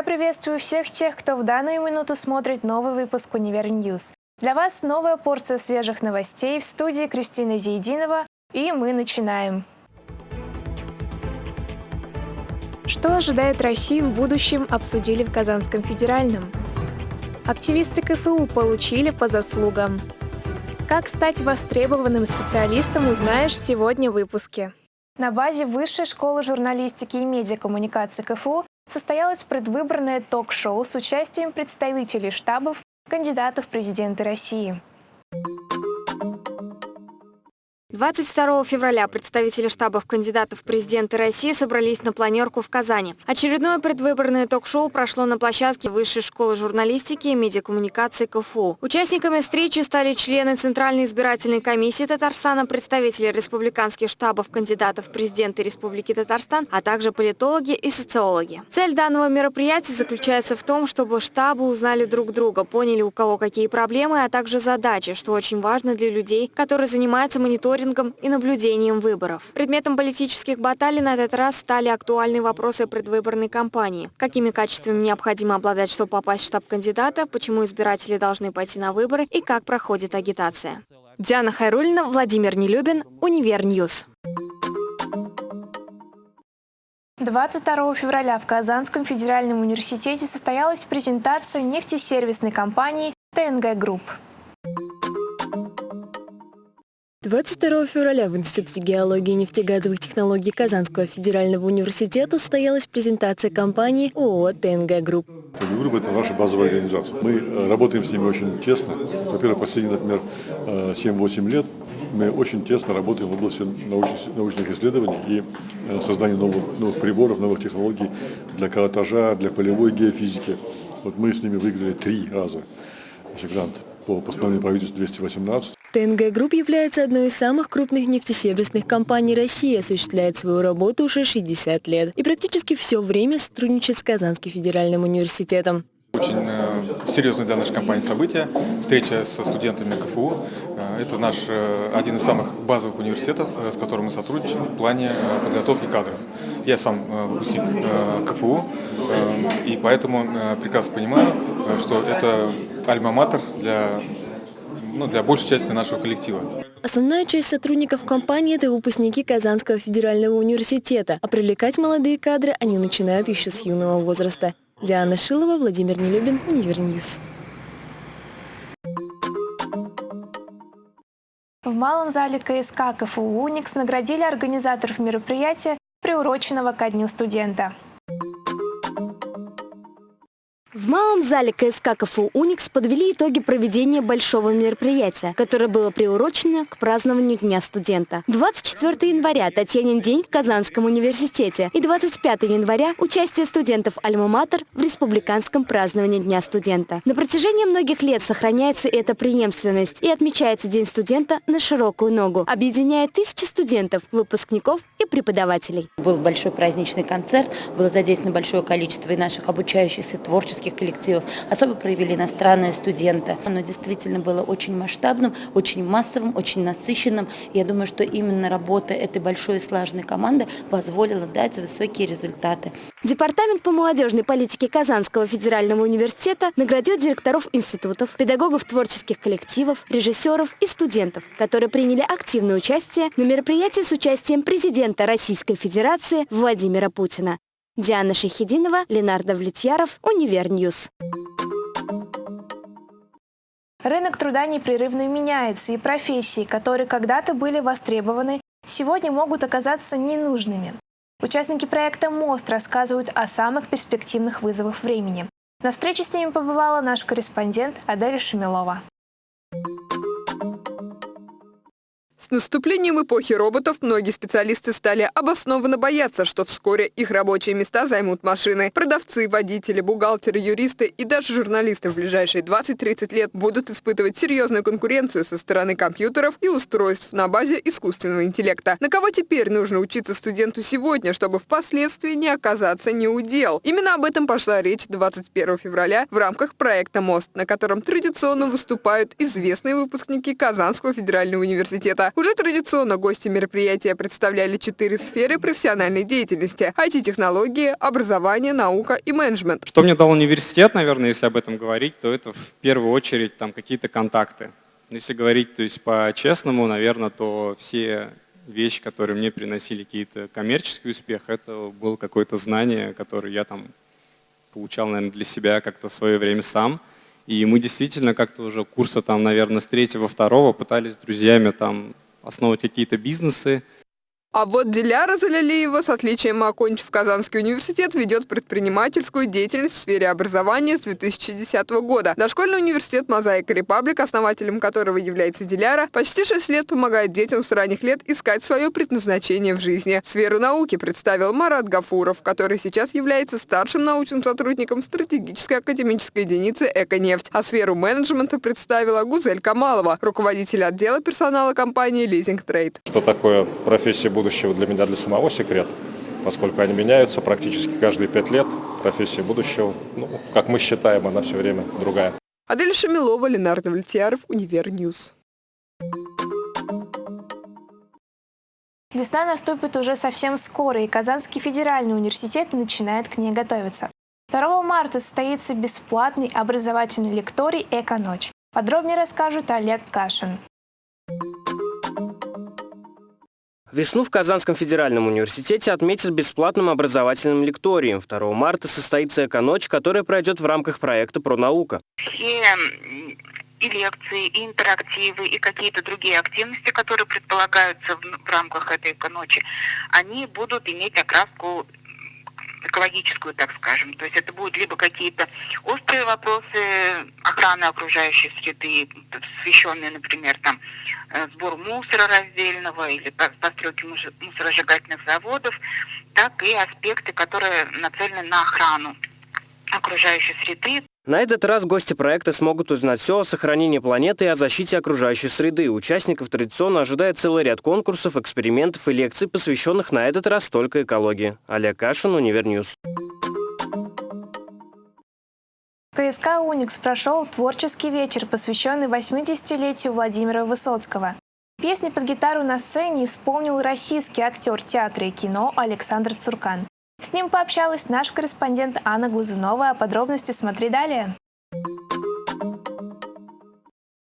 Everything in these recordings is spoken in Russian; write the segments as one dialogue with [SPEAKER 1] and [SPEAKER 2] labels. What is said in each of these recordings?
[SPEAKER 1] Я приветствую всех тех, кто в данную минуту смотрит новый выпуск «Univer News». Для вас новая порция свежих новостей в студии Кристина Зейдинова, и мы начинаем. Что ожидает Россию в будущем, обсудили в Казанском федеральном. Активисты КФУ получили по заслугам. Как стать востребованным специалистом, узнаешь сегодня в выпуске. На базе Высшей школы журналистики и медиакоммуникации КФУ состоялось предвыборное ток-шоу с участием представителей штабов кандидатов в президенты России.
[SPEAKER 2] 22 февраля представители штабов кандидатов в президенты России собрались на планерку в Казани. Очередное предвыборное ток-шоу прошло на площадке Высшей школы журналистики и медиакоммуникации КФУ. Участниками встречи стали члены Центральной избирательной комиссии Татарстана, представители республиканских штабов кандидатов в президенты Республики Татарстан, а также политологи и социологи. Цель данного мероприятия заключается в том, чтобы штабы узнали друг друга, поняли у кого какие проблемы, а также задачи, что очень важно для людей, которые занимаются мониторингом мониторингом и наблюдением выборов. Предметом политических баталий на этот раз стали актуальные вопросы предвыборной кампании. Какими качествами необходимо обладать, чтобы попасть в штаб кандидата, почему избиратели должны пойти на выборы и как проходит агитация. Диана Хайрулина, Владимир Нелюбин, Univer News.
[SPEAKER 1] 22 февраля в Казанском федеральном университете состоялась презентация нефтесервисной компании ТНГ Групп.
[SPEAKER 3] 22 февраля в Институте геологии и нефтегазовых технологий Казанского федерального университета состоялась презентация компании ООО «ТНГ Групп».
[SPEAKER 4] ТНГ Групп – это наша базовая организация. Мы э, работаем с ними очень тесно. Во-первых, последние, например, 7-8 э, лет мы очень тесно работаем в области научных, исследований и э, создания новых, новых приборов, новых технологий для каротажа, для полевой геофизики. Вот мы с ними выиграли три раза грант по постановлению правительства 218.
[SPEAKER 3] ТНГ Групп является одной из самых крупных нефтесервисных компаний России, осуществляет свою работу уже 60 лет и практически все время сотрудничает с Казанским федеральным университетом.
[SPEAKER 5] Очень э, серьезное для нашей компании событие, встреча со студентами КФУ. Э, это наш э, один из самых базовых университетов, с которым мы сотрудничаем в плане подготовки кадров. Я сам выпускник КФУ, и поэтому прекрасно понимаю, что это альма-матер для ну, для большей части нашего коллектива.
[SPEAKER 3] Основная часть сотрудников компании – это выпускники Казанского федерального университета, а привлекать молодые кадры они начинают еще с юного возраста. Диана Шилова, Владимир Нелюбин, Univer News.
[SPEAKER 1] В малом зале КСК КФУ «Уникс» наградили организаторов мероприятия, приуроченного ко Дню студента.
[SPEAKER 2] В малом зале КСК КФУ «Уникс» подвели итоги проведения большого мероприятия, которое было приурочено к празднованию Дня студента. 24 января – Татьянин день в Казанском университете и 25 января – участие студентов Альма-Матер в республиканском праздновании Дня студента. На протяжении многих лет сохраняется эта преемственность и отмечается День студента на широкую ногу, объединяя тысячи студентов, выпускников и преподавателей.
[SPEAKER 6] Был большой праздничный концерт, было задействовано большое количество и наших обучающихся творческих творческих коллективов. Особо проявили иностранные студенты. Оно действительно было очень масштабным, очень массовым, очень насыщенным. Я думаю, что именно работа этой большой и слаженной команды позволила дать высокие результаты.
[SPEAKER 2] Департамент по молодежной политике Казанского федерального университета наградил директоров институтов, педагогов творческих коллективов, режиссеров и студентов, которые приняли активное участие на мероприятии с участием президента Российской Федерации Владимира Путина. Диана Шахидинова, Ленардо Влетьяров, Univer News.
[SPEAKER 1] Рынок труда непрерывно меняется, и профессии, которые когда-то были востребованы, сегодня могут оказаться ненужными. Участники проекта «Мост» рассказывают о самых перспективных вызовах времени. На встрече с ними побывала наш корреспондент Адель Шамилова.
[SPEAKER 7] С наступлением эпохи роботов многие специалисты стали обоснованно бояться, что вскоре их рабочие места займут машины. Продавцы, водители, бухгалтеры, юристы и даже журналисты в ближайшие 20-30 лет будут испытывать серьезную конкуренцию со стороны компьютеров и устройств на базе искусственного интеллекта. На кого теперь нужно учиться студенту сегодня, чтобы впоследствии не оказаться неудел? Именно об этом пошла речь 21 февраля в рамках проекта «Мост», на котором традиционно выступают известные выпускники Казанского федерального университета. Уже традиционно гости мероприятия представляли четыре сферы профессиональной деятельности – IT-технологии, образование, наука и менеджмент.
[SPEAKER 8] Что мне дал университет, наверное, если об этом говорить, то это в первую очередь там какие-то контакты. Если говорить то есть по-честному, наверное, то все вещи, которые мне приносили какие-то коммерческий успех, это было какое-то знание, которое я там получал, наверное, для себя как-то в свое время сам. И мы действительно как-то уже курса там, наверное, с третьего, второго пытались с друзьями там основывать какие-то бизнесы,
[SPEAKER 7] А вот Диляра Залялиева с отличием окончив Казанский университет ведет предпринимательскую деятельность в сфере образования с 2010 года. Дошкольный университет «Мозаика Репаблик», основателем которого является Диляра, почти 6 лет помогает детям с ранних лет искать свое предназначение в жизни. Сферу науки представил Марат Гафуров, который сейчас является старшим научным сотрудником стратегической академической единицы «Эконефть». А сферу менеджмента представила Гузель Камалова, руководитель отдела персонала компании «Лизинг Трейд».
[SPEAKER 9] Что такое профессия будущего для меня, для самого секрет, поскольку они меняются практически каждые пять лет. Профессия будущего, ну, как мы считаем, она все время другая.
[SPEAKER 7] Адель Шамилова, Ленардо Вальтияров, Univer News.
[SPEAKER 1] Весна наступит уже совсем скоро, и Казанский федеральный университет начинает к ней готовиться. 2 марта состоится бесплатный образовательный лекторий «Эко-ночь». Подробнее расскажет Олег Кашин.
[SPEAKER 10] Весну в Казанском федеральном университете отметят бесплатным образовательным лекторием. 2 марта состоится «Эко-ночь», которая пройдет в рамках проекта «Пронаука».
[SPEAKER 11] Все и лекции, и интерактивы, и какие-то другие активности, которые предполагаются в, рамках этой ночи, они будут иметь окраску экологическую, так скажем. То есть это будут либо какие-то острые вопросы охраны окружающей среды, посвященные, например, там, сбору мусора раздельного или постройки мусоросжигательных заводов, так и аспекты, которые нацелены на охрану окружающей среды.
[SPEAKER 10] На этот раз гости проекта смогут узнать все о сохранении планеты и о защите окружающей среды. Участников традиционно ожидает целый ряд конкурсов, экспериментов и лекций, посвященных на этот раз только экологии. Олег Кашин, Univer News.
[SPEAKER 1] КСК «Уникс» прошел творческий вечер, посвященный 80-летию Владимира Высоцкого. Песни под гитару на сцене исполнил российский актер театра и кино Александр Цуркан. С ним пообщалась наш корреспондент Анна Глазунова. О подробности смотри далее.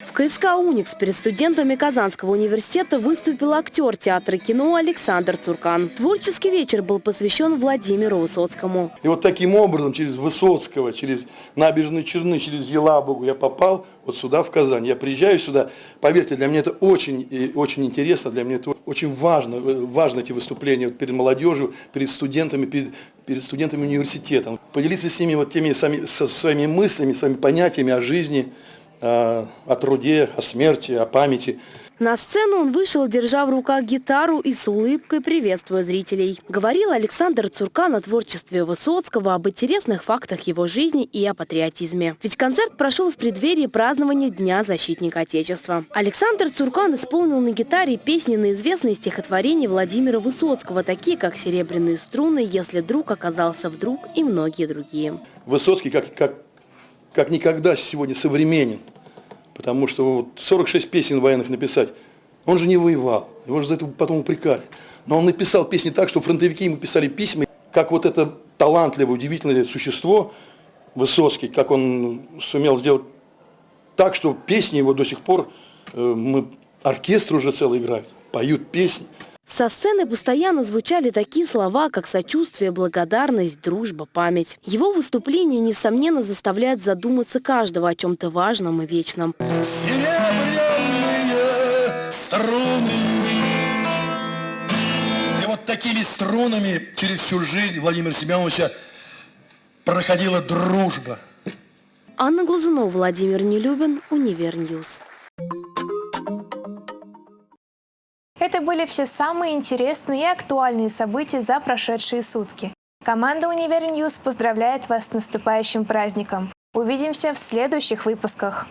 [SPEAKER 3] В КСК «Уникс» перед студентами Казанского университета выступил актер театра и кино Александр Цуркан. Творческий вечер был посвящен Владимиру Высоцкому.
[SPEAKER 12] И вот таким образом, через Высоцкого, через набережные Черны, через Елабугу я попал вот сюда, в Казань. Я приезжаю сюда, поверьте, для меня это очень, очень интересно, для меня это очень важно, важно эти выступления перед молодежью, перед студентами, перед, перед студентами университета. Поделиться с ними вот теми сами, со своими мыслями, своими понятиями о жизни, о труде, о смерти, о памяти.
[SPEAKER 3] На сцену он вышел, держа в руках гитару и с улыбкой приветствуя зрителей. Говорил Александр Цуркан о творчестве Высоцкого, об интересных фактах его жизни и о патриотизме. Ведь концерт прошел в преддверии празднования Дня защитника Отечества. Александр Цуркан исполнил на гитаре песни на известные стихотворения Владимира Высоцкого, такие как «Серебряные струны», «Если друг оказался вдруг» и многие другие.
[SPEAKER 12] Высоцкий как, как как никогда сегодня современен. Потому что вот 46 песен военных написать, он же не воевал, его же за это потом упрекали. Но он написал песни так, что фронтовики ему писали письма, как вот это талантливое, удивительное существо, Высоцкий, как он сумел сделать так, что песни его до сих пор, э, мы, оркестр уже целый играет, поют песни.
[SPEAKER 3] Со сцены постоянно звучали такие слова, как сочувствие, благодарность, дружба, память. Его выступление, несомненно, заставляет задуматься каждого о чем-то важном и вечном.
[SPEAKER 13] Серебряные струны. И вот такими струнами через всю жизнь Владимира Семеновича проходила дружба.
[SPEAKER 3] Анна Глазунова, Владимир Нелюбин, Univer News.
[SPEAKER 1] Это были все самые интересные и актуальные события за прошедшие сутки. Команда Univer News поздравляет вас с наступающим праздником. Увидимся в следующих выпусках.